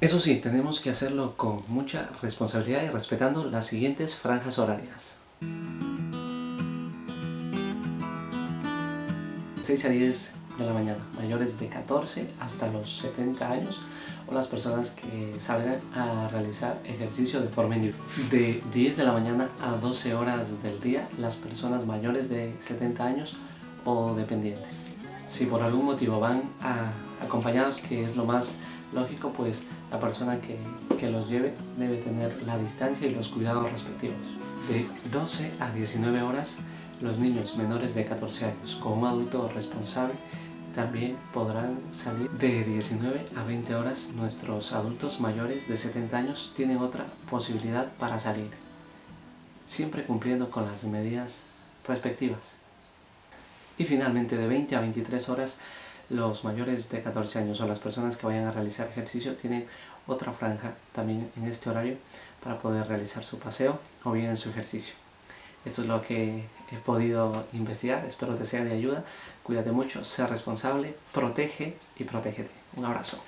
Eso sí, tenemos que hacerlo con mucha responsabilidad y respetando las siguientes franjas horarias. 6 a 10 de la mañana, mayores de 14 hasta los 70 años o las personas que salgan a realizar ejercicio de forma individual. De 10 de la mañana a 12 horas del día, las personas mayores de 70 años o dependientes. Si por algún motivo van a acompañados, que es lo más lógico, pues la persona que, que los lleve debe tener la distancia y los cuidados respectivos. De 12 a 19 horas, los niños menores de 14 años con un adulto responsable también podrán salir de 19 a 20 horas. Nuestros adultos mayores de 70 años tienen otra posibilidad para salir, siempre cumpliendo con las medidas respectivas. Y finalmente de 20 a 23 horas los mayores de 14 años o las personas que vayan a realizar ejercicio tienen otra franja también en este horario para poder realizar su paseo o bien su ejercicio. Esto es lo que he podido investigar, espero te sea de ayuda. Cuídate mucho, sé responsable, protege y protégete. Un abrazo.